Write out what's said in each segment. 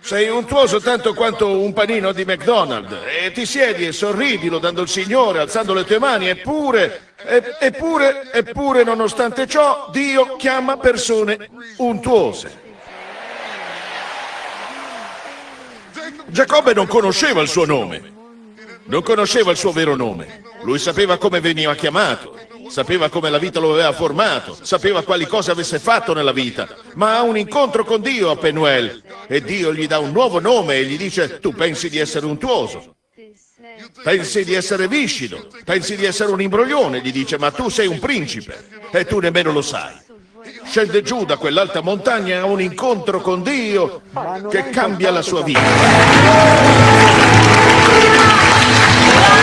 Sei untuoso tanto quanto un panino di McDonald's. E ti siedi e sorridi lodando il Signore, alzando le tue mani, eppure, eppure, eppure, nonostante ciò, Dio chiama persone untuose. Giacobbe non conosceva il suo nome, non conosceva il suo vero nome. Lui sapeva come veniva chiamato, sapeva come la vita lo aveva formato, sapeva quali cose avesse fatto nella vita, ma ha un incontro con Dio a Penuel e Dio gli dà un nuovo nome e gli dice tu pensi di essere untuoso, pensi di essere viscido, pensi di essere un imbroglione, gli dice ma tu sei un principe e tu nemmeno lo sai. Scende giù da quell'alta montagna ha un incontro con Dio che cambia la sua vita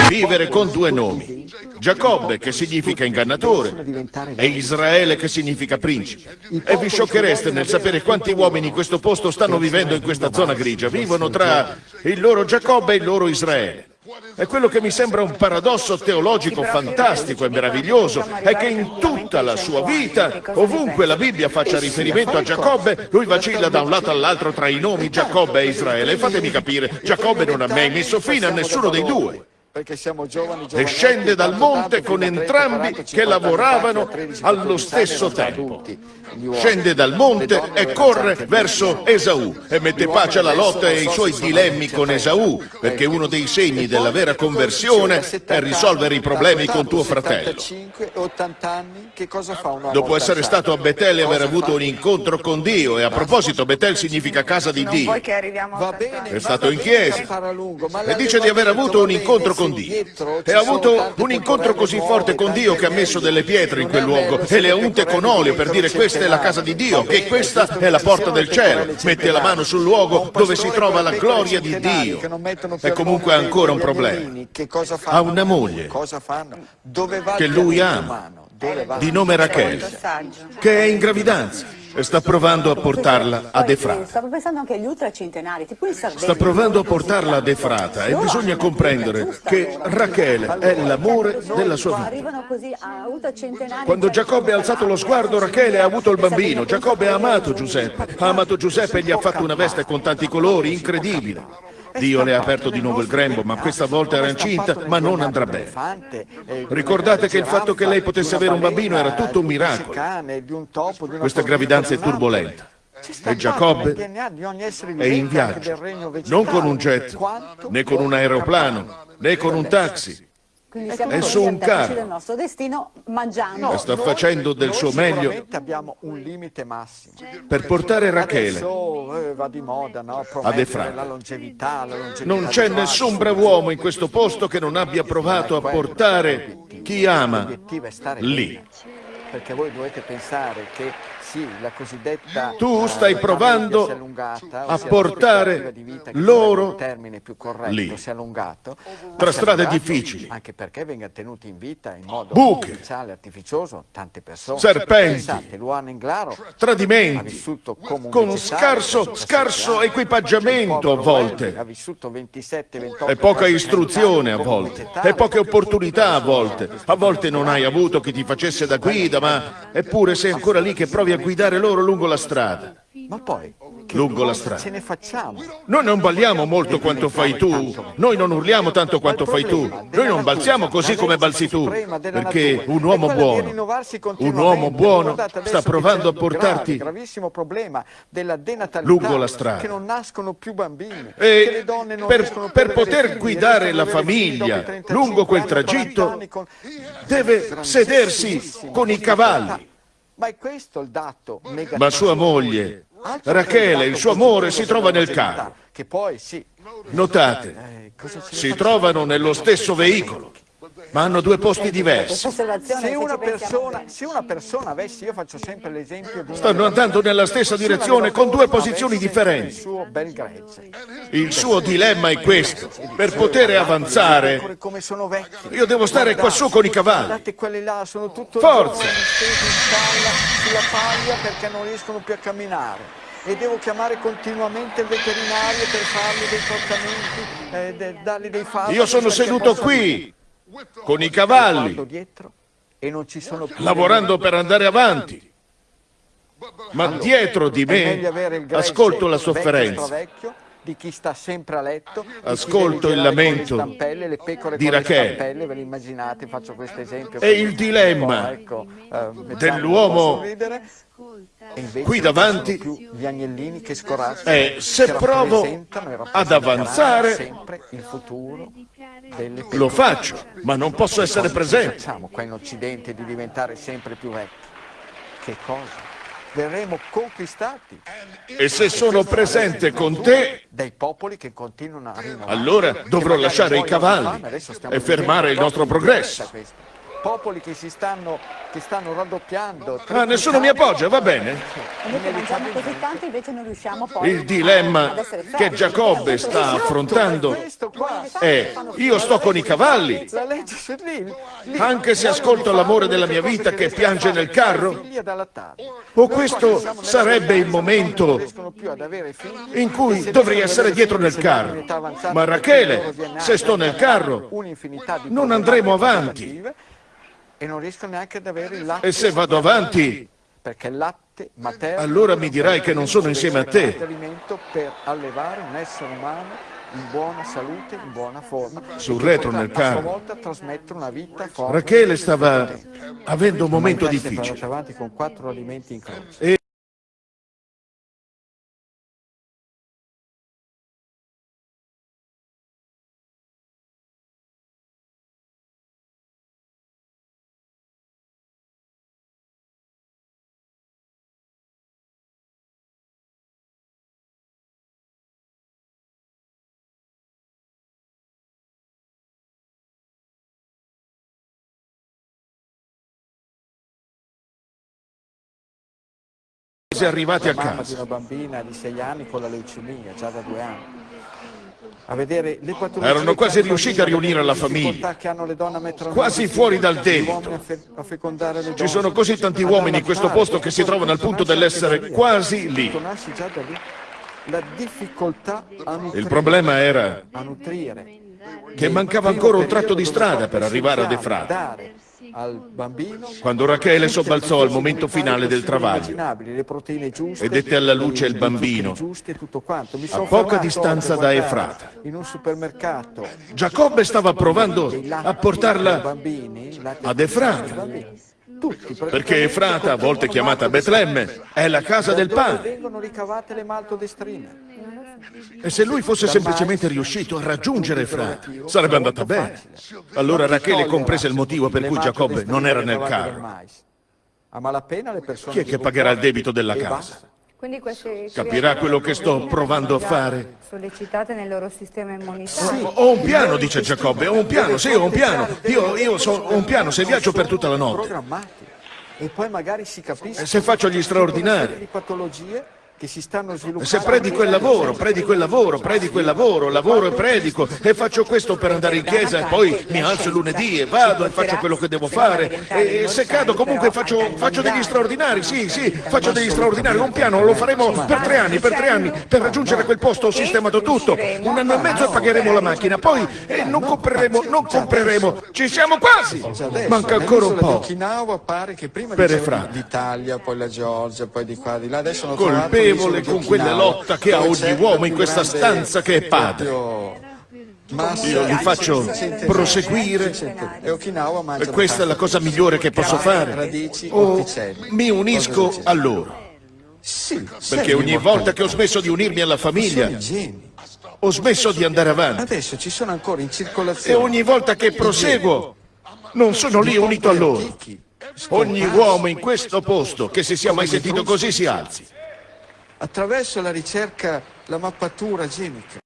vivere con due nomi. Giacobbe, che significa ingannatore, e Israele, che significa principe. E vi sciocchereste nel sapere quanti uomini in questo posto stanno vivendo in questa zona grigia. Vivono tra il loro Giacobbe e il loro Israele. E quello che mi sembra un paradosso teologico fantastico e meraviglioso è che in tutta la sua vita, ovunque la Bibbia faccia riferimento a Giacobbe, lui vacilla da un lato all'altro tra i nomi Giacobbe e Israele. Fatemi capire, Giacobbe non ha mai messo fine a nessuno dei due e scende dal monte con entrambi che lavoravano allo stesso tempo. Scende dal monte e corre verso Esaù e mette pace alla lotta e ai suoi dilemmi con Esaù, perché uno dei segni della vera conversione è risolvere i problemi con tuo fratello. Dopo essere stato a Betel e aver avuto un incontro con Dio, e a proposito Betel significa casa di Dio, è stato in chiesa. e dice di aver avuto un incontro con Dio. E ha avuto un incontro così forte con Dio che ha messo delle pietre in quel luogo e le ha unte con olio per dire questa è la casa di Dio, che questa è la porta del cielo. Mette la mano sul luogo dove si trova la gloria di Dio. E comunque ha ancora un problema. Ha una moglie che lui ama, di nome Rachele, che è in gravidanza e sta provando a portarla ad Efrata. Stavo pensando anche agli ultracentenari, tipo in Sardegna. Sta provando a portarla ad Efrata e bisogna comprendere che Rachele è l'amore della sua vita. Quando Giacobbe ha alzato lo sguardo, Rachele ha avuto il bambino. Giacobbe ha amato Giuseppe. Ha amato Giuseppe e gli ha fatto una veste con tanti colori, incredibile. Dio le ha aperto di nuovo il grembo, ma questa volta era incinta, ma non andrà bene. Ricordate che il fatto che lei potesse avere un bambino era tutto un miracolo. Questa gravidanza è turbolenta. E Giacobbe è in viaggio, non con un jet, né con un aeroplano, né con un taxi, quindi siamo è su un carro. del nostro destino mangiando. No, sta facendo del suo meglio abbiamo un limite massimo. per portare Rachele Adesso, eh, va di moda, no? ad Efraim. La longevità, la longevità non c'è nessun brav'uomo in questo posto che non abbia provato a portare chi ama lì. Perché voi dovete pensare che sì, la cosiddetta tu eh, stai provando allungata, a portare loro corretto, lì, tra strade difficili, anche perché venga tenuti in vita in modo buche, artificiale, artificioso, tante persone, serpenti, Pensate, Luana Inglaro tradimenti, con scarso, scarso equipaggiamento a volte, 27, 28, e poca istruzione a volte, e poche opportunità a volte, a volte non hai avuto chi ti facesse da guida, ma eppure sei ancora lì che provi a guidare loro lungo la strada. Ma poi, lungo la strada. Ce ne facciamo. Noi non balliamo molto quanto fai tu, noi non urliamo tanto quanto fai tu, noi non balziamo così come balzi tu, perché un uomo buono, un uomo buono sta provando a portarti lungo la strada. Che non nascono più bambini, e per, per poter guidare la famiglia lungo quel tragitto deve sedersi con i cavalli. Ma è questo il dato Ma sua moglie, Rachele, il suo amore si trova nel carro. Che poi sì. Notate, eh, si trovano nello stesso veicolo ma hanno due posti diversi. Se una persona, se una persona avesse, io faccio sempre l'esempio di... Stanno andando nella stessa direzione con due posizioni differenti. Il suo dilemma è questo. Per poter avanzare, io devo stare quassù con i cavalli. Forza! sulla paglia perché non riescono più a camminare e devo chiamare continuamente il veterinario per fargli dei trattamenti, eh, dargli dei farmaci. Io sono seduto qui, con i cavalli, lavorando per andare avanti. Ma dietro di me ascolto la sofferenza di chi sta sempre a letto. Ascolto il lamento stampelle, le pecore di con le Rachele. stampelle, ve lo immaginate, faccio questo esempio. E il dilemma ecco, eh, dell'uomo qui davanti sono più gli agnellini che scorazzano, è se che provo ad avanzare sempre il futuro. Lo faccio, ma non posso essere presente. Facciamo qua in Occidente di diventare sempre più vecchi. Che cosa? Verremo conquistati E se sono presente con te, dai popoli che continuano a rinnovare. Allora dovrò lasciare i cavalli e fermare il nostro progresso. Popoli che si stanno, che stanno raddoppiando. Ah, nessuno mi appoggia, va bene? Noi che mangiamo così tanto invece non riusciamo poi Il dilemma che. Giacobbe sta affrontando è io sto con i cavalli, Anche se ascolto l'amore della mia vita che piange nel carro? Allattare. o questo sarebbe il momento in cui dovrei essere dietro nel carro. Ma Rachele, se sto nel carro, non andremo avanti. E non riescono neanche ad avere il latte. E se vado avanti, Perché il latte materno. Allora mi dirai che non sono insieme a te. alimento per allevare un essere umano in buona salute, in buona forma. Sul retro nel A sua carro. volta trasmettere una vita forte. Rachele stava avendo un momento difficile. avanti con quattro alimenti in croce. E arrivati a mamma di casa. una bambina di sei anni con la leucemia, già da due anni. A vedere le patologie Erano quasi riusciti a riunire la famiglia. a Quasi fuori dal debito. a a Ci sono così tanti uomini in questo posto che si trovano al punto dell'essere quasi lì. A Il problema era a nutrire che mancava ancora un tratto di strada per arrivare ad Efrata. Dare al bambino Quando Rachele sobbalzò al momento finale del travaglio giuste e dette alla luce il bambino a poca distanza da Efrata. Giacobbe stava provando a portarla ad Efrata. perché Efrata, a volte chiamata Betlemme, è la casa del pane. vengono ricavate le maltodestrine. E se lui fosse semplicemente riuscito a raggiungere Efrata, sarebbe andata bene. Allora Rachele comprese il motivo per cui Giacobbe non era nel carro. A malapena le persone Chi è che pagherà il debito della casa? basta. Quindi queste Capirà quello che sto provando a fare? Sollecitate nel loro sistema immunitario. Ho un piano, dice Giacobbe, ho un piano, sì, ho un piano. Io, io so- ho un piano, se viaggio per tutta la notte. E poi magari si capisce E se faccio gli straordinari? Che si stanno sviluppando. Se predico il lavoro, predico il lavoro, predico il lavoro, lavoro e predico e faccio questo per andare in chiesa e poi mi alzo il lunedì e vado e faccio quello che devo fare e se cado comunque faccio, faccio degli straordinari, sì, sì, faccio degli straordinari, un piano lo faremo per tre anni, per tre anni, per raggiungere quel posto ho sistemato tutto, un anno e mezzo e pagheremo la macchina, poi eh, non compreremo, non compreremo, ci siamo quasi, manca ancora un po'. pare che prima Per dicevano Efrata. l'Italia, poi la Georgia, poi di qua di là. Adesso hanno Di con quella lotta che ha ogni uomo in questa stanza che è padre. Io li faccio proseguire. E E questa è la cosa migliore che posso fare. O orticelli. mi unisco a loro. Perché ogni volta che ho smesso di unirmi alla famiglia, ho smesso di andare avanti. Adesso ci sono ancora in E circolazione. ogni volta che proseguo, non sono lì unito a loro. Ogni uomo in questo posto che si sia mai sentito così si alzi. Attraverso la ricerca, la mappatura genica.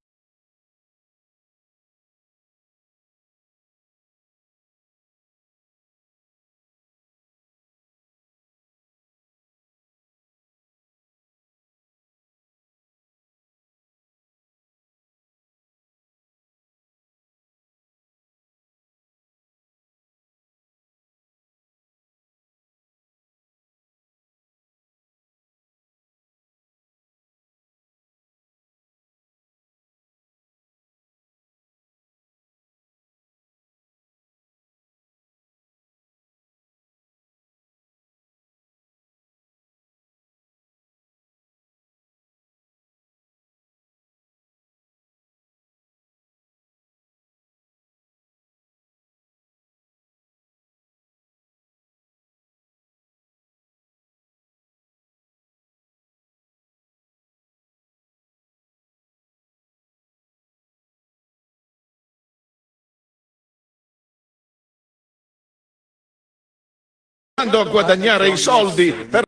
Andando a guadagnare i soldi per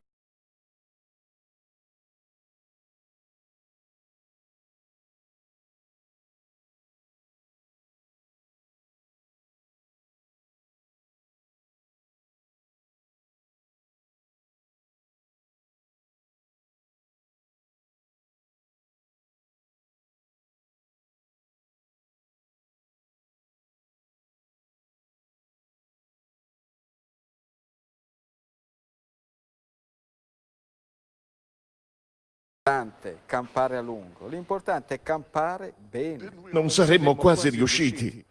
L'importante è campare a lungo, l'importante è campare bene. non saremmo quasi riusciti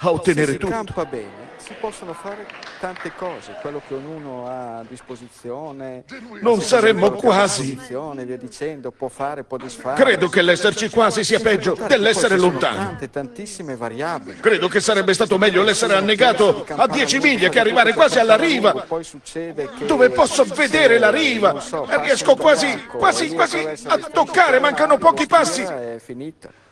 a ottenere Se si tutto. campa bene, si possono fare tante cose, quello che ognuno ha a disposizione. Non saremmo quasi. via dicendo, può fare, può disfare. Credo che l'esserci quasi sia peggio dell'essere lontano. Tante, tantissime variabili. Credo che sarebbe stato meglio l'essere annegato a 10 miglia che arrivare quasi alla riva, dove posso vedere la riva e passa riesco quasi, quasi, quasi a toccare, mancano pochi passi. È finita.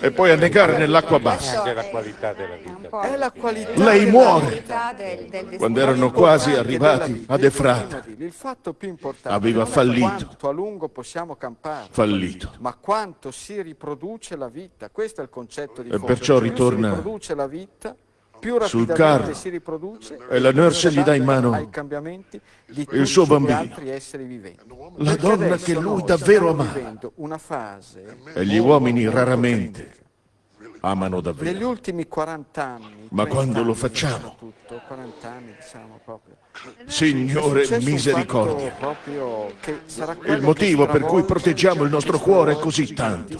E poi annegare nell'acqua bassa. Anche la qualità della vita. È la qualità. Lei muore. Del, Quando erano quasi arrivati ad Efrata, Il fatto più importante Aveva è fallito. quanto a lungo possiamo campare, fallito. ma quanto si riproduce la vita. Questo è il concetto di E perciò Più ritorna più sul carro. si riproduce E la nurse gli dà in mano ai cambiamenti di il suo bambino. altri esseri viventi. La donna che lui davvero amava. vivendo una fase E gli uomini raramente amano negli davvero. ultimi 40 anni. Ma 30 quando lo facciamo? 40 anni diciamo proprio. Signore, misericordia. proprio che sarà quello Il motivo per cui proteggiamo il nostro cuore così tanto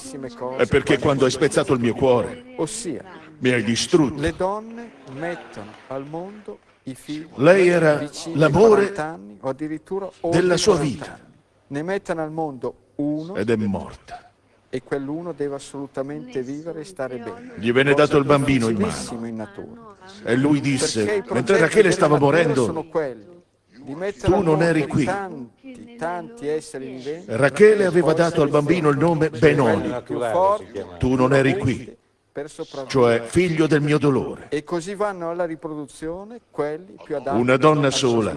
è perché quando hai spezzato il mio cuore ossia mi hai distrutto. le donne mettono al mondo i figli Lei era l'amore 40 anni o addirittura oltre della sua 40 vita. anni. Ne mettono al mondo uno Ed è morta. e quell'uno deve assolutamente vivere e stare bene. Gli venne dato il bambino in mano. in natura. E lui disse, mentre Rachele stava morendo, Tu non eri qui. Tanti, tanti esseri viventi. Rachele aveva dato al bambino il nome Benoni, tu non eri qui, per sopravvivere. cioè figlio del mio dolore. E così vanno alla riproduzione quelli più adatti Una donna sola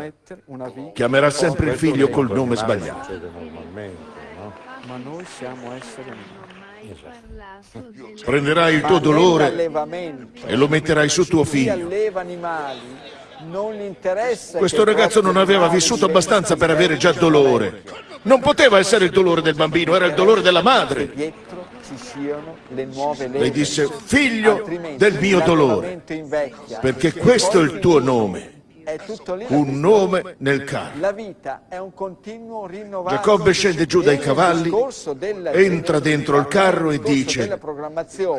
una vita. Chiamerà sempre il figlio col nome sbagliato. No? Ma noi siamo esseri umani. della Prenderai il tuo dolore e lo metterai su tuo figlio. Questo ragazzo non aveva vissuto abbastanza per avere già dolore. Non poteva essere il dolore del bambino, era il dolore della madre. Ci siano le nuove leggi. Lei disse, figlio del mio dolore, invecchia. perché questo è il tuo nome, un nome nel carro. La vita è un continuo rinnovarsi. Giacobbe scende giù dai cavalli, entra dentro il carro e dice,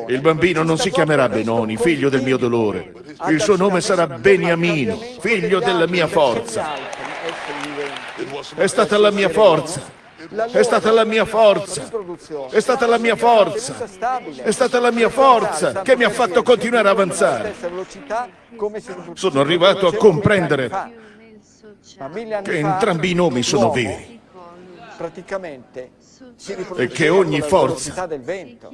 Il bambino non si chiamerà Benoni, figlio del mio dolore. Il suo nome sarà Beniamino, figlio della mia forza. È stata la mia forza. È stata la mia forza. È stata la mia forza. È stata la mia forza che mi ha fatto continuare a avanzare. Sono arrivato a comprendere che entrambi i nomi sono veri. E che ogni forza velocità del vento.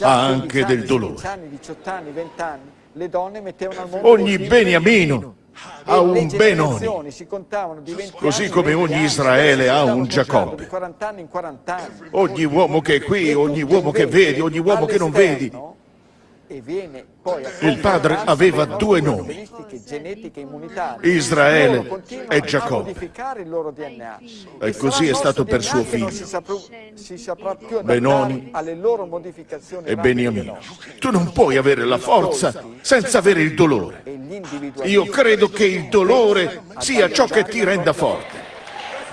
ha anche 15 del dolore. 16 anni, 18 anni, 20 anni, le donne mettevano al mondo Ogni Beniamino ha un Benoni. generazioni si contavano di 20 Così come 20 ogni Israele ha un Giacobbe. contando Di 40 anni in 40 anni. Ogni uomo che è qui, ogni uomo che vedi, ogni uomo che non vedi. Il padre aveva due nomi. Israele e Giacobbe. E così è stato per suo figlio. Benoni e Beniamino. Tu non puoi avere la forza senza avere il dolore. Io credo che il dolore sia ciò che ti renda forte.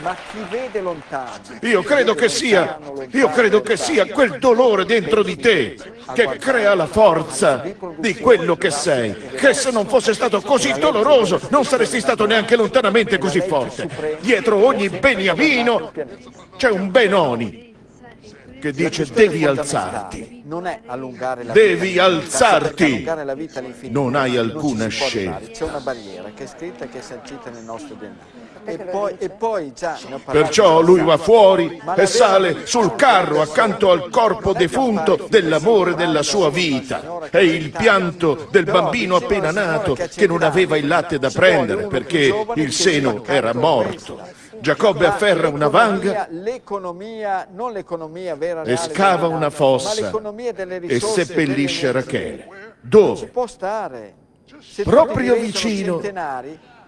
Ma chi vede lontano? Io credo che sia, io credo che sia quel dolore dentro di te che crea la forza di quello che sei. Che se non fosse stato così doloroso non saresti stato neanche lontanamente così forte. Dietro ogni Beniamino c'è un Benoni che dice devi alzarti. non è allungare la Devi vita alzarti. Non hai alcuna scelta. C'è una barriera che è scritta e che è sancita nel nostro DNA. E poi, e poi già ne ho parlato Perciò lui va fuori e sale sul carro accanto al corpo defunto dell'amore della sua vita. E il pianto del bambino appena nato che non aveva il latte da prendere perché il seno era morto. Giacobbe afferra una vanga l'economia, non l'economia vera e scava una fossa e seppellisce. Rachele. Dove? Proprio vicino.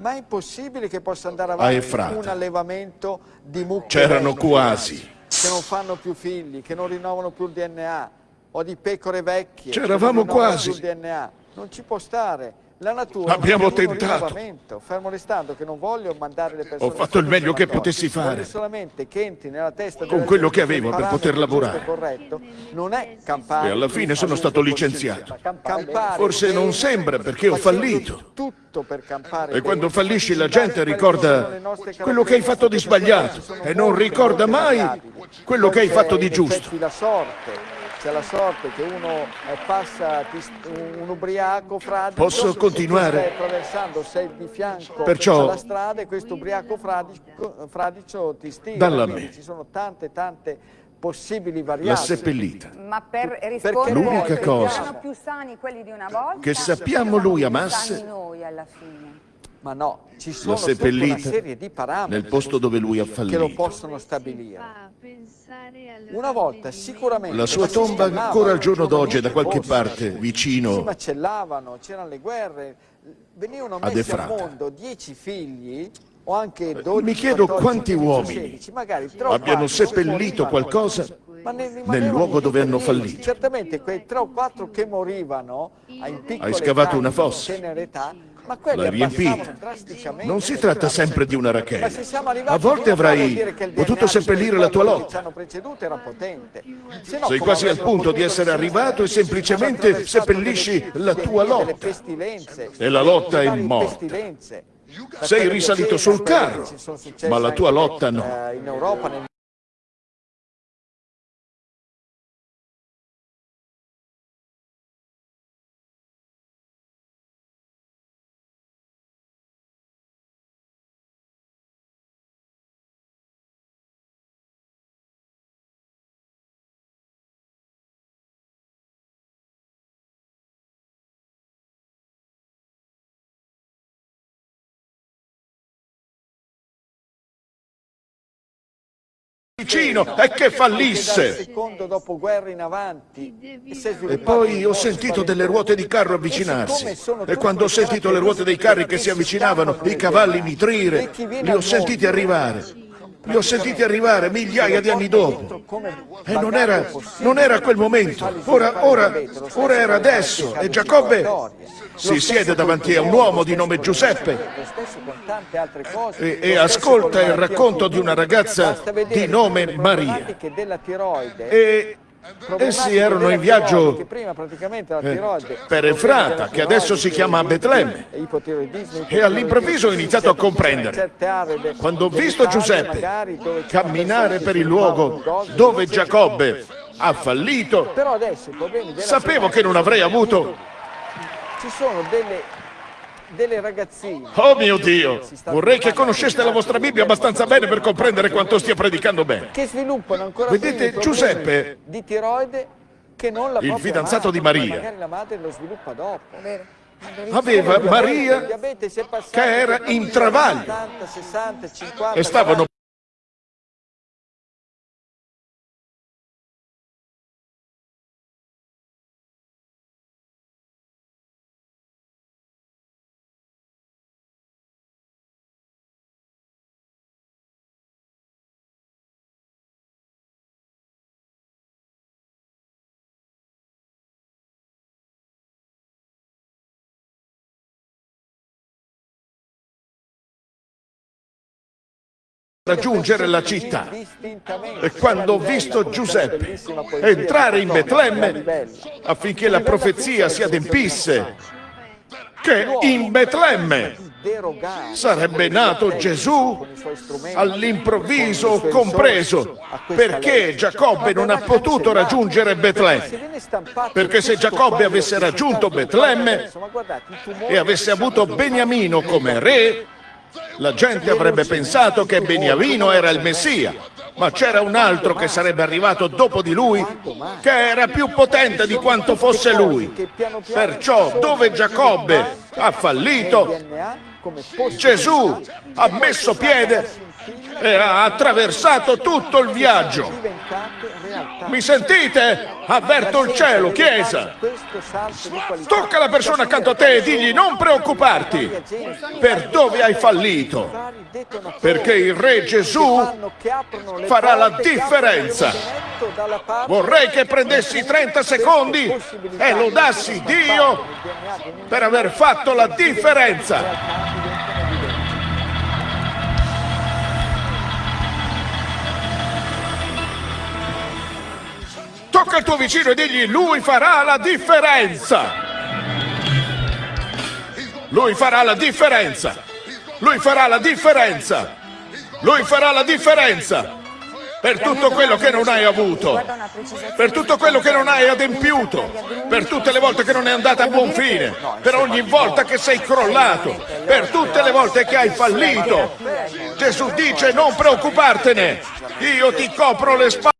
Ma è impossibile che possa andare avanti un allevamento di mucche C'erano quasi. che non fanno più figli, che non rinnovano più il DNA, o di pecore vecchie. C'eravamo quasi. Non ci può stare. La natura Abbiamo tentato. fermo restando che non voglio mandare le persone Ho fatto il meglio che potessi fare. Solamente che entri nella testa Con quello che avevo per poter lavorare. corretto non è campare E alla fine sono stato licenziato. Campare Forse non sembra perché ho fallito. tutto per campare E quando fallisci la gente ricorda quello che hai fatto di sbagliato e non ricorda mai quello che hai fatto di giusto. La. C'è la sorte che uno eh, passa un, ubriaco fradicio Posso continuare? stai attraversando, sei di fianco Perciò- alla strada e questo ubriaco fradicio, fradicio ti stira. Dalla Quindi me. Ci sono tante tante possibili variabili. La seppellita. Ma per rispondere L'unica cosa erano più sani quelli di una volta che sappiamo lui amasse- noi alla fine. Ma no, ci sono una serie di parametri nel posto dove lui ha che lo fallito. possono stabilire. Una volta sicuramente La sua si tomba ancora al giorno d'oggi è da qualche parte Si vicino macellavano, c'erano le guerre, venivano messi al mondo dieci figli o anche 12 Mi chiedo 14, quanti 15, uomini 16, magari tre o abbiano seppellito qualcosa Ma ne nel luogo dove hanno fallito. Certamente quei tre o quattro che morivano a in piccole Hai scavato età, una in fossa. tenera età, ma L'hai riempita. Non si tratta sempre di una arrivati A volte avrai potuto seppellire la tua lotta. no, Sei quasi al punto di essere arrivato e se semplicemente seppellisci la tua lotta. E la lotta è morta. Sei risalito sul carro, ma la tua lotta no. Vicino e che fallisse. secondo dopoguerra in avanti e poi ho sentito delle ruote di carro avvicinarsi. E quando ho sentito le ruote dei carri che si avvicinavano, i cavalli mitrire, li ho sentiti arrivare. Li ho sentiti arrivare migliaia di anni dopo. E non era, non era quel momento. Ora, ora, ora era adesso. E Giacobbe si siede davanti a un uomo di nome Giuseppe e, e ascolta il racconto di una ragazza di nome Maria. E essi erano in viaggio eh, per Efrata, che adesso si chiama Betlemme. e all'improvviso ho iniziato a comprendere. Quando ho visto Giuseppe camminare per il luogo dove Giacobbe ha fallito, sapevo che non avrei avuto... Delle, ragazzine. Oh mio Dio! Vorrei che conosceste la vostra Bibbia abbastanza bene per comprendere quanto stia predicando bene. Che sviluppano ancora Vedete, Giuseppe, di tiroide che non la il fidanzato di madre, Maria. Magari la madre lo sviluppa dopo. Aveva Maria che era in travaglio 70, 60, 50, e stavano raggiungere la città. E quando ho visto Giuseppe entrare in Betlemme affinché la profezia si adempisse, che in Betlemme Sarebbe nato Gesù all'improvviso compreso, perché. Giacobbe non ha potuto raggiungere Betlemme. Perché se Giacobbe avesse raggiunto Betlemme e avesse avuto Beniamino come re, la gente avrebbe pensato che Beniamino era il Messia. Ma c'era un altro che sarebbe arrivato dopo di lui, che era più potente di quanto fosse lui. Perciò, dove Giacobbe ha fallito, Gesù ha messo piede e ha attraversato tutto il viaggio. Mi sentite? Avverto il cielo, Chiesa. Tocca la persona accanto a te e digli non preoccuparti. Per dove hai fallito? Perché il Re Gesù farà la differenza. Vorrei che prendessi 30 secondi e lodassi di Dio per aver fatto la differenza. Tocca al tuo vicino e digli lui farà la differenza. Lui farà la differenza. Lui farà la differenza. Lui farà la differenza. Per tutto quello che non hai avuto. Per tutto quello che non hai adempiuto. Per tutte le volte che non è andata a buon fine. Per ogni volta che sei crollato. Per tutte le volte che hai fallito. Gesù dice non preoccupartene. Io ti copro le spalle.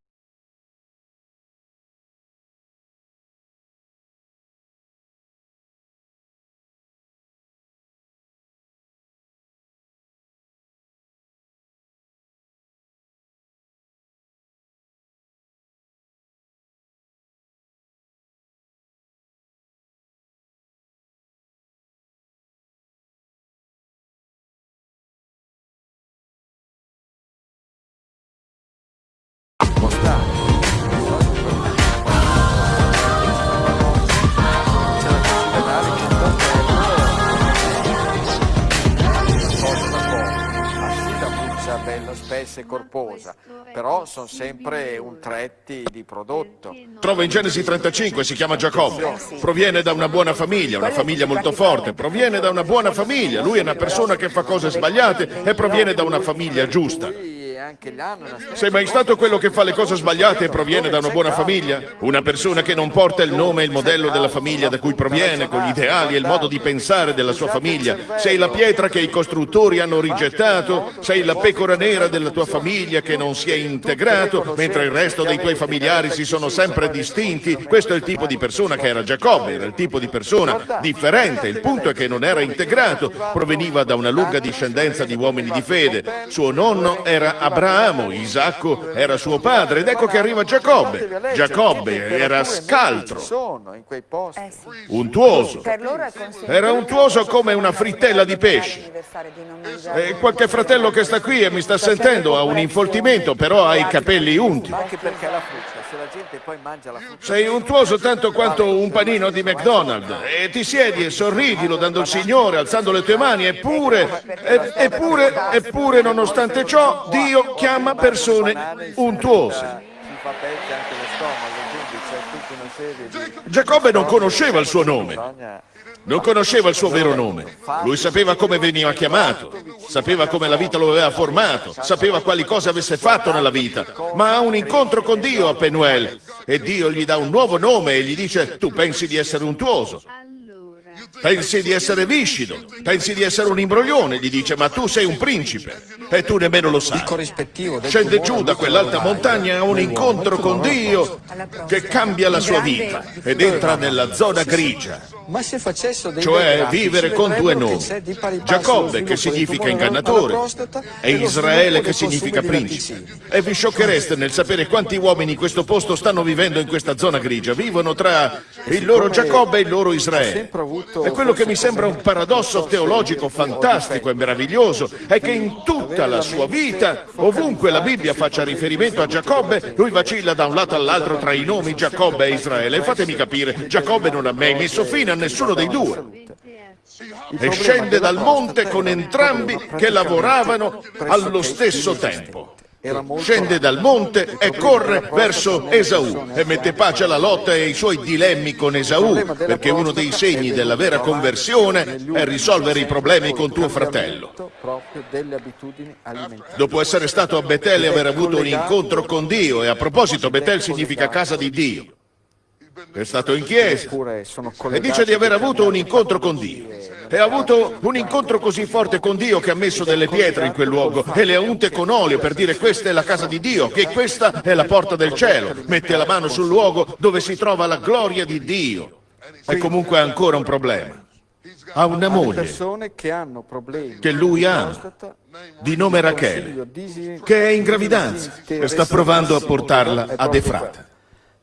Sono sempre un tretti di prodotto. Trova in Genesi 35, si chiama Giacobbe. Proviene da una buona famiglia, una famiglia molto forte. Proviene da una buona famiglia. Lui è una persona che fa cose sbagliate e proviene da una famiglia giusta. Anche Sei mai stato quello che fa le cose sbagliate e proviene da una buona famiglia? Una persona che non porta il nome e il modello della famiglia da cui proviene, con gli ideali e il modo di pensare della sua famiglia. Sei la pietra che i costruttori hanno rigettato, sei la pecora nera della tua famiglia che non si è integrato, mentre il resto dei tuoi familiari si sono sempre distinti. Questo è il tipo di persona che era Giacobbe, era il tipo di persona differente. Il punto è che non era integrato, proveniva da una lunga discendenza di uomini di fede. Suo nonno era Abramo, Isacco era suo padre ed ecco che arriva Giacobbe. Giacobbe era scaltro, untuoso. Era untuoso come una frittella di pesce. E qualche fratello che sta qui e mi sta sentendo ha un infoltimento, però ha i capelli unti. Se la gente poi mangia la frutta. Sei untuoso tanto quanto un panino di McDonald's e ti siedi e sorridi lodando il Signore, alzando le tue mani, eppure, eppure, eppure, nonostante ciò, Dio chiama persone untuose. Giacobbe non conosceva il suo nome. Non conosceva il suo vero nome. Lui sapeva come veniva chiamato, sapeva come la vita lo aveva formato, sapeva quali cose avesse fatto nella vita, ma ha un incontro con Dio a Penuel e Dio gli dà un nuovo nome e gli dice tu pensi di essere untuoso. Allora, Pensi di essere viscido, pensi di essere un imbroglione, gli dice, ma tu sei un principe e tu nemmeno lo sai. Scende giù da quell'alta montagna a un incontro con Dio che cambia la sua vita ed entra nella zona grigia, Ma se facessero dei cioè vivere con due nomi, Giacobbe che significa ingannatore e Israele che significa principe. E vi sciocchereste nel sapere quanti uomini in questo posto stanno vivendo in questa zona grigia, vivono tra il loro Giacobbe e il loro Israele. E quello che mi sembra un paradosso teologico fantastico e meraviglioso è che in tutta la sua vita, ovunque la Bibbia faccia riferimento a Giacobbe, lui vacilla da un lato all'altro tra i nomi Giacobbe e Israele. Fatemi capire, Giacobbe non ha mai messo fine a nessuno dei due. E scende dal monte con entrambi che lavoravano allo stesso tempo. scende dal monte e corre verso Esaù e mette pace alla lotta e ai suoi dilemmi con Esaù, perché uno dei segni della vera conversione è risolvere i problemi con tuo fratello. Dopo essere stato a Betel e aver avuto un incontro con Dio, e a proposito Betel significa casa di Dio, è stato in chiesa e dice di aver avuto un incontro con Dio. E ha avuto un incontro così forte con Dio che ha messo delle pietre in quel luogo e le ha unte con olio per dire questa è la casa di Dio, che questa è la porta del cielo. Mette la mano sul luogo dove si trova la gloria di Dio. E comunque ha ancora un problema. Ha una moglie che lui ama, prostata, di nome Rachele, che è in gravidanza e sta provando a portarla ad Efrata.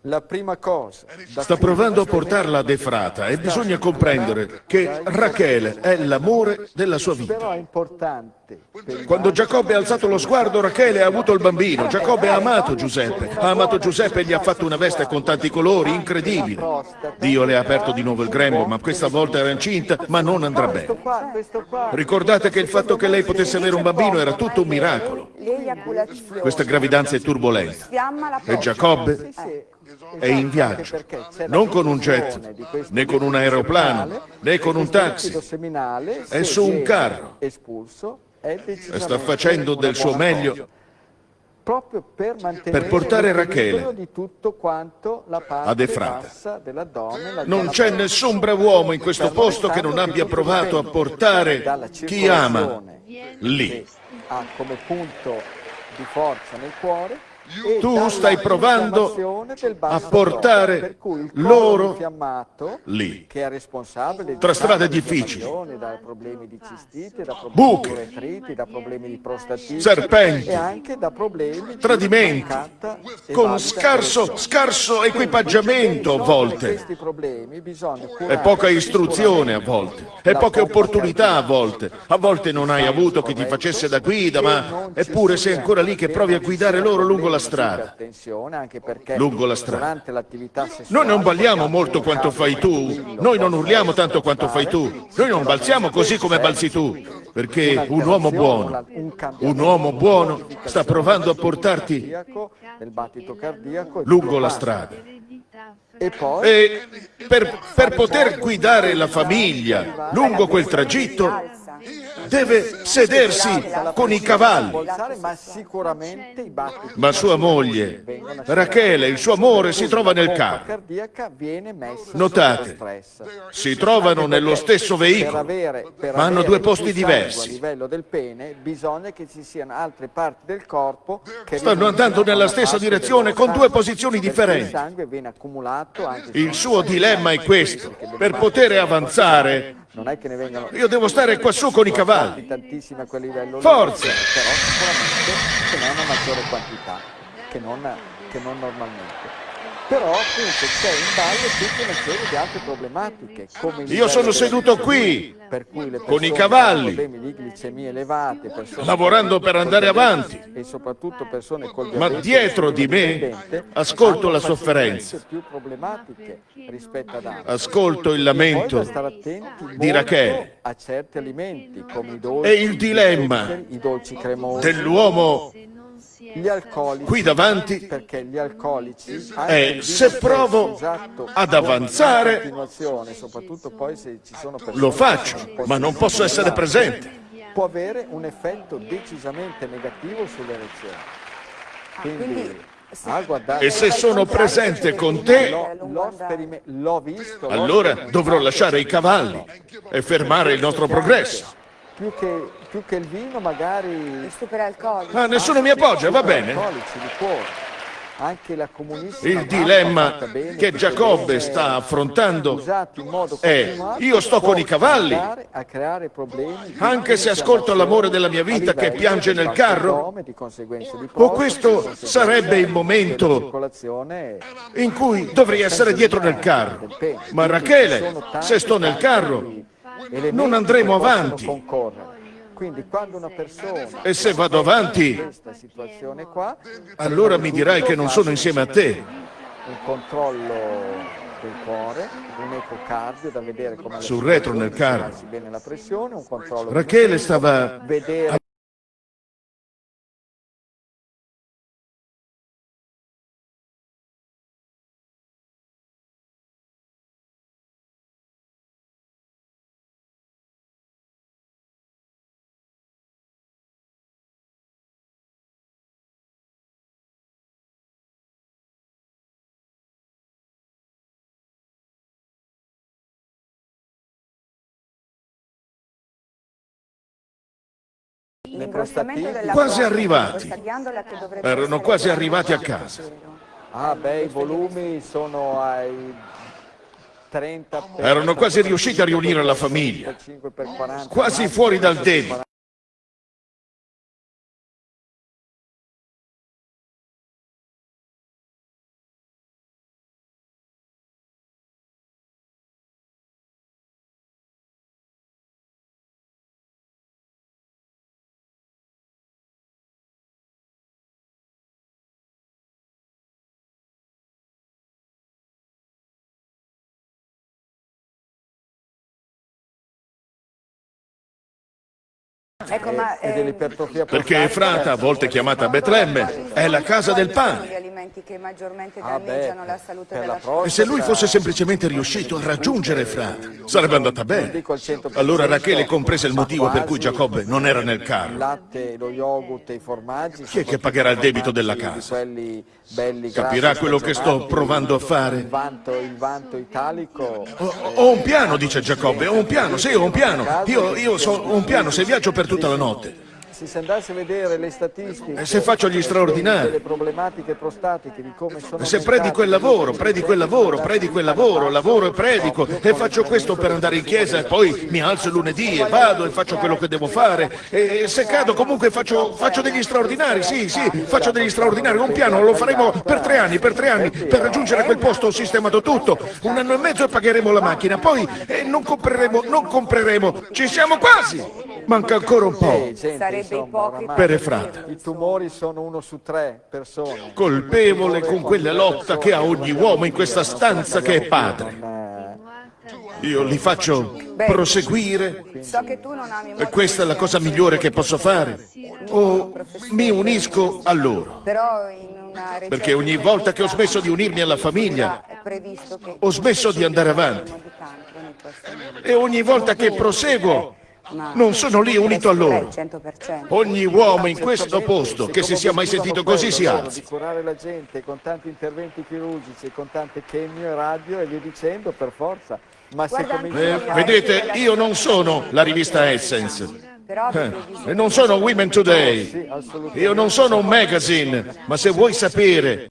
La prima cosa Sta provando a portarla ad Efrata e bisogna comprendere che Rachele è l'amore della sua vita. però è importante per il Quando Giacobbe ha alzato lo sguardo, Rachele ha avuto il bambino. Giacobbe ha amato Giuseppe. Ha amato Giuseppe e gli ha fatto una veste con tanti colori, incredibile. Dio le ha aperto di nuovo il grembo, ma questa volta era incinta, ma non andrà bene. Ricordate che il fatto che lei potesse avere un bambino era tutto un miracolo. Questa gravidanza è turbolenta. E. Giacobbe. È in viaggio, non con un jet, né con un aeroplano, né con un taxi. È su un carro. E sta facendo del suo meglio proprio per mantenere per portare Rachele ad Efrata. Non c'è nessun brav'uomo in questo posto che non abbia provato a portare chi ama lì. ha come punto di forza nel cuore Tu stai provando a portare loro lì. Tra strade difficili. infiammazioni, da problemi di cistite, da problemi Buche. Serpenti. e anche da problemi di Tradimenti. Con scarso, scarso equipaggiamento a volte. E poca istruzione a volte. E poche opportunità a volte. A volte non hai avuto chi ti facesse da guida, ma eppure sei ancora lì che provi a guidare loro lungo la strada. Anche perché Lungo la strada. Noi non balliamo molto quanto fai tu, noi non urliamo tanto quanto fai tu, noi non balziamo così come balzi tu, perché un uomo buono, un uomo buono sta provando a portarti lungo la strada. E poi E per, per poter guidare la famiglia lungo quel tragitto deve sedersi con i cavalli. ma sua moglie, Rachele, il suo amore, si trova nel carro. Notate. Si trovano nello stesso veicolo, ma hanno due posti diversi. Stanno andando nella stessa direzione con due posizioni differenti. Il suo dilemma è questo. Per poter avanzare, non è che ne vengano io devo stare qua su con i cavalli. tantissimi a quel livello Forza! però sicuramente ce n'è una maggiore quantità che non, che non normalmente però appunto c'è in ballo tutta una serie di altre problematiche Io sono seduto qui, con i cavalli, elevate, lavorando per andare avanti. Ma dietro di me ascolto la sofferenza. più problematiche rispetto ad altri. Ascolto il lamento di Rachele a certi alimenti come i dolci, e il dilemma dell'uomo gli alcolici qui davanti perché gli alcolici vino se provo usato ad avanzare, continuazione, soprattutto poi se ci sono persone lo faccio, ma non posso essere presente. può avere un effetto decisamente negativo sull'erezione. Quindi, a guardare E se sono presente con te, allora dovrò lasciare i cavalli e fermare il nostro progresso. Più che, più che il vino magari Il superalcolico. Ah, nessuno mi appoggia, va bene? liquori. Anche la comunissima Il dilemma bene, che Giacobbe sta affrontando usati in modo è, io sto con i cavalli, andare a creare problemi di anche se ascolto l'amore della mia vita che piange nel carro, addome, di conseguenza di o questo sarebbe il momento in cui dovrei essere dietro nel carro. Ma Rachele, se sto nel carro, non andremo avanti. Quindi quando una persona E se vado avanti, in questa situazione qua, allora mi dirai che non sono insieme a te. un controllo del cuore, un ecocardio da vedere come Sul retro nel carro. Rachele stava Della Quasi arrivati. Erano quasi arrivati a casa. Ah, beh, i volumi sono ai 30 per Erano quasi riusciti a riunire la famiglia. 5 per 40. Quasi fuori dal debito. Ecco, ma, e eh, dell'ipertrofia Perché. Efrata, a volte chiamata Betlemme, è la casa del pane. Alimenti che maggiormente Ah, beh, danneggiano la salute della la prostata. E se lui fosse semplicemente riuscito a raggiungere Efrata, sarebbe andata bene. dico al 100%, Allora Rachele comprese il motivo per cui. Giacobbe non era nel Il carro. latte, lo yogurt e i formaggi. Chi è che pagherà il debito della casa? Capirà quello che sto provando a fare? Il vanto, il vanto italico. Ho, ho un piano, dice Giacobbe, ho un piano, sì, ho un piano. Io, io so un piano se viaggio per tutta la notte. Se si andasse a vedere le statistiche E se faccio gli straordinari? delle problematiche prostatiche di come sono Se predico il lavoro, predico il lavoro, predico il lavoro, lavoro e predico e faccio questo per andare in chiesa e poi mi alzo lunedì e vado e faccio quello che devo fare. E se cado comunque faccio, faccio degli straordinari, sì, sì, faccio degli straordinari, un piano, lo faremo per tre anni, per tre anni, per raggiungere quel posto ho sistemato tutto, un anno e mezzo e pagheremo la macchina, poi eh, non compreremo, non compreremo, ci siamo quasi, manca ancora un po'. Eh, gente, Sarebbe ipocrita Per Efrata. I tumori sono uno su tre persone. colpevole con quella lotta che ha ogni uomo in questa stanza che è padre. Io li faccio proseguire So che tu non ami e molto questa è la cosa migliore che posso fare. O mi unisco a loro. Però in una recente Perché ogni volta che ho smesso di unirmi alla famiglia ho smesso di andare avanti. e ogni volta che proseguo non sono lì unito a loro. 100%. Ogni uomo in questo posto che si sia mai sentito così si alza. Di curare la gente con tanti interventi chirurgici, con tante chemio e radio e via dicendo, per forza. Ma se Eh, vedete, io non sono la rivista Essence. Eh, e non sono Women Today. Io non sono un magazine, ma se vuoi sapere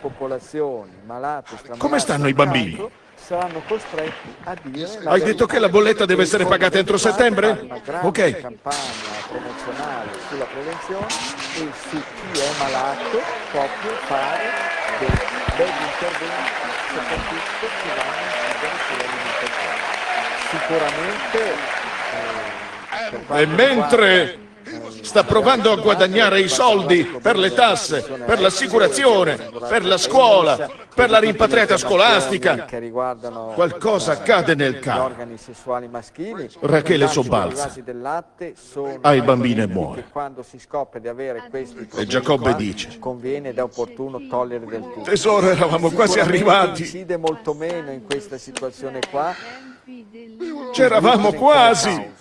popolazioni malate, Come stanno i bambini? Saranno costretti a dire Hai detto che la bolletta deve essere pagata entro settembre? Ok. campagna promozionale sulla prevenzione e su chi è malato proprio fare dei begli interventi, soprattutto che vanno a incidere sull'alimentazione. Sicuramente eh, E mentre sta provando a guadagnare i soldi per le tasse, per l'assicurazione, per la scuola, per la rimpatriata scolastica, qualcosa accade nel maschili. Rachele sobbalza. il bambino e muore. problemi Giacobbe dice. Tesoro, eravamo quasi arrivati. incide molto meno in questa situazione qua C'eravamo quasi.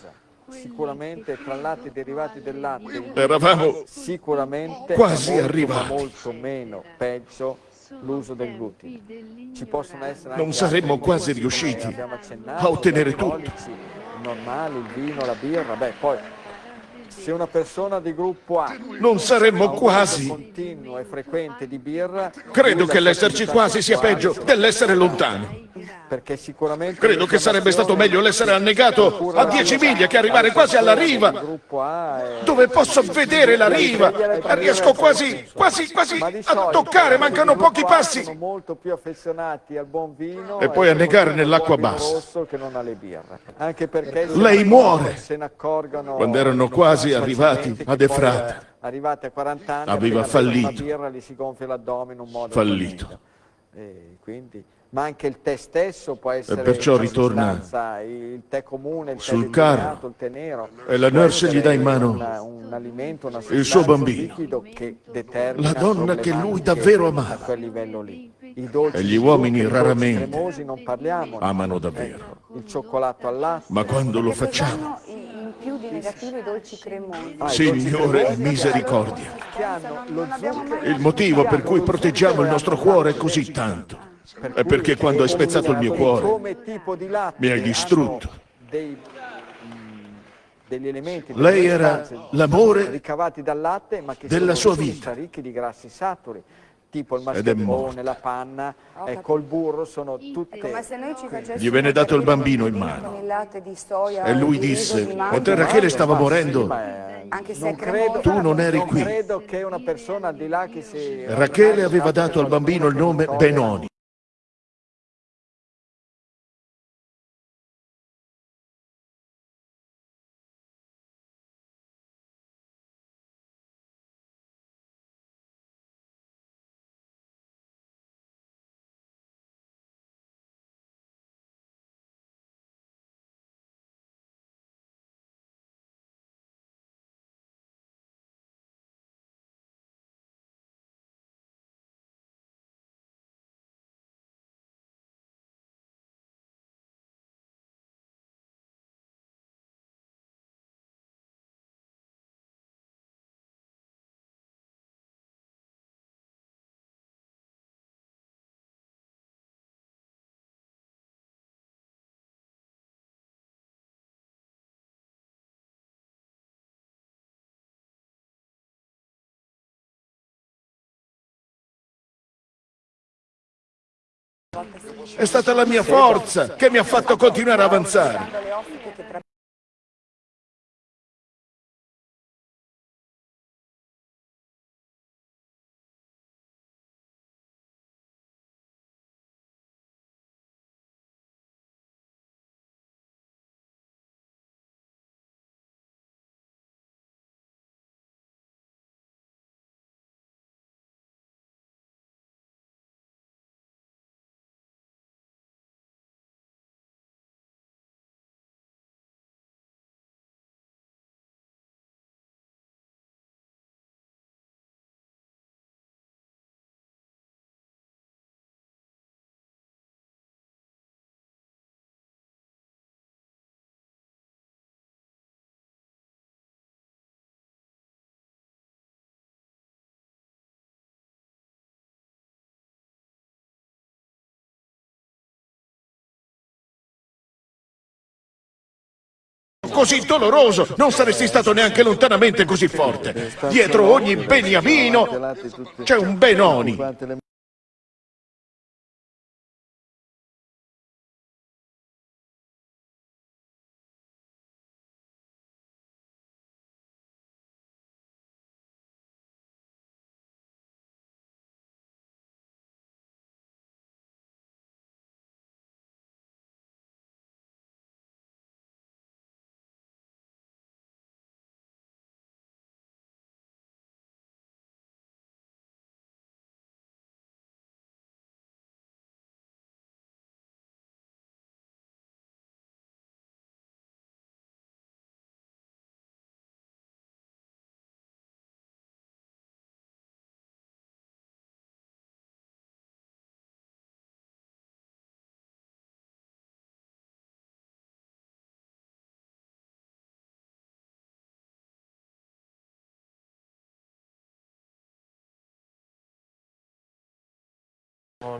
Sicuramente tra latte e derivati del latte Eravamo sicuramente Quasi molto, arrivati. molto meno peggio l'uso del glutine. Ci possono essere anche Non saremmo quasi riusciti accennato, a ottenere tutto. normali, il vino, la birra, beh, poi se una persona di gruppo A non saremmo quasi. continuo e frequente di birra, Credo che l'esserci quasi sia peggio dell'essere lontano. Perché sicuramente Credo che sarebbe stato meglio l'essere annegato a 10 miglia che arrivare quasi alla riva, dove posso vedere la riva. Riesco quasi, quasi, quasi a toccare, mancano pochi passi. Sono molto più affezionati al buon vino E poi a negare soprattutto al nell'acqua bassa. Lei muore. Quando erano quasi arrivati ad Efrata. eh, Arrivati a 40 anni Aveva fallito. Birra Fallito. E quindi ma anche il tè stesso può essere perciò ritorna il tè comune, il sul carro il tè nero. e la nurse gli dà in mano una- un alimento, una il suo bambino. La donna che lui davvero a amava. quel livello lì. I dolci E gli uomini raramente parliamo. amano davvero. Il cioccolato al latte. Ma quando lo facciamo, più di negativo i dolci cremosi? Ah, Signore, cremosi misericordia. Il motivo per cui proteggiamo il nostro cuore così tanto è perché quando hai spezzato il mio cuore mi hai distrutto. elementi Lei era l'amore ricavati dal latte ma che della sua vita. ricchi di grassi saturi tipo il Ed è mascarpone, morto. la panna, ecco il burro sono tutte Come se noi ci facessimo Gli venne dato il bambino in mano. il latte di soia E lui disse, mentre Rachele stava morendo, eh, Anche se non credo, Tu non eri qui. Rachele aveva dato al bambino il nome Benoni. È stata la mia forza che mi ha fatto continuare a avanzare. Così doloroso, non saresti stato neanche lontanamente così forte. Dietro ogni beniamino c'è un Benoni.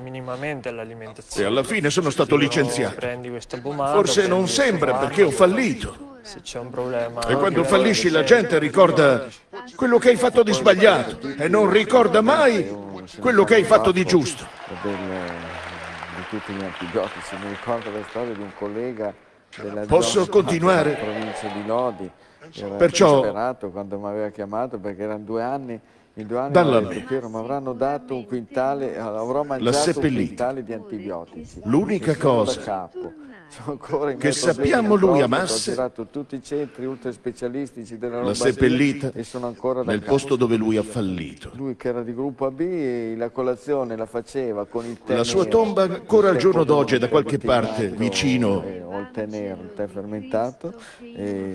Minimamente E l'alimentazione. alla fine sono stato licenziato. Prendi questa pomata. Forse prendi non sembra perché ho fallito. Se c'è un problema. E quando fallisci la gente ricorda quello che hai fatto di sbagliato e non ricorda mai quello che hai fatto di giusto. del- di tutti gli antibiotici. Mi ricordo la storia di un collega della Posso continuare? provincia di Lodi. Era Perciò- quando mi aveva chiamato perché erano due anni. In due anni Dalla mi. Piero, mi avranno dato un quintale, avrò mangiato un quintale di antibiotici. L'unica cosa che sappiamo lui amasse, l'ha seppellita nel posto dove lui ha fallito. Lui che era di gruppo AB e la colazione la faceva con il La sua tomba ancora al giorno d'oggi è da qualche parte vicino eh, o il tè fermentato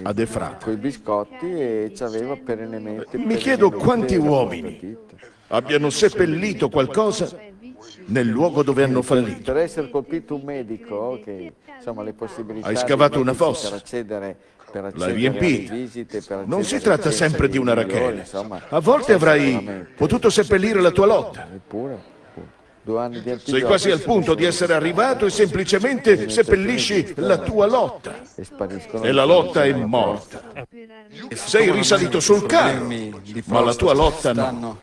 ad Efrata. con i biscotti e ci aveva perennemente Mi chiedo quanti uomini abbiano seppellito qualcosa nel luogo dove hanno fallito. Per essere colpito un medico che insomma le possibilità Hai scavato una fossa. per accedere per L'hai riempita. alle visite, per Non si tratta sempre di una rachele. A volte avrai potuto seppellire la tua lotta. Eppure, eppure, due anni di Sei quasi al punto di essere arrivato e semplicemente seppellisci la tua lotta. e la lotta è morta. Sei risalito sul carro, ma la tua lotta no.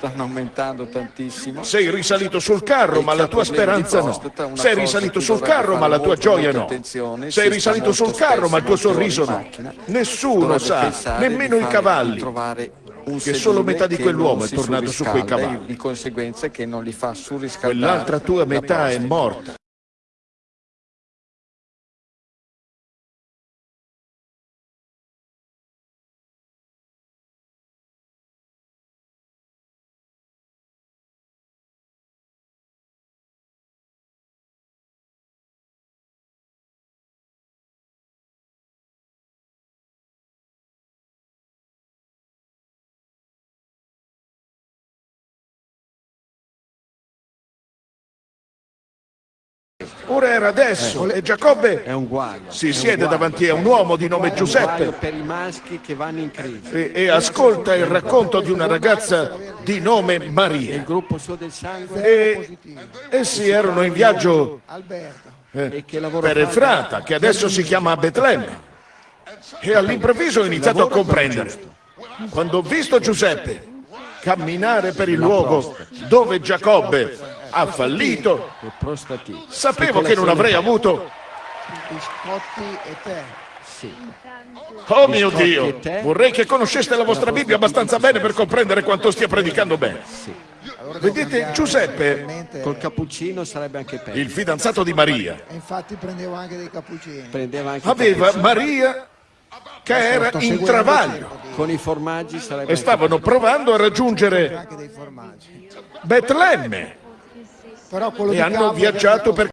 Stanno, aumentando tantissimo. Sei risalito sul carro, ma la tua speranza no. Sei risalito sul carro, ma la tua gioia no. Sei risalito sul carro, ma il tuo sorriso no. Nessuno sa, nemmeno i cavalli, che solo metà di quell'uomo è tornato su quei cavalli. Di conseguenza che non li fa surriscaldare. Quell'altra tua metà è morta. Ora era adesso e Giacobbe si siede guaio. davanti a un uomo di nome Giuseppe e, e ascolta il racconto di una ragazza di nome Maria. E essi erano in viaggio eh, per? Efrata, che adesso si chiama Betlemme. E all'improvviso ho iniziato a comprendere. Quando ho visto Giuseppe camminare per il luogo dove Giacobbe ha fallito, sapevo che non avrei avuto... biscotti e tè. Sì. Oh mio Dio, vorrei che conosceste la vostra Bibbia abbastanza bene per comprendere quanto stia predicando bene. Vedete, Giuseppe, Col cappuccino sarebbe anche peggio. il fidanzato di Maria, E infatti prendevo anche dei cappuccini. Prendeva aveva cappuccino. Maria che era in travaglio tempo, Con i formaggi sarebbe e stavano provando a raggiungere Anche dei formaggi. Betlemme e hanno viaggiato per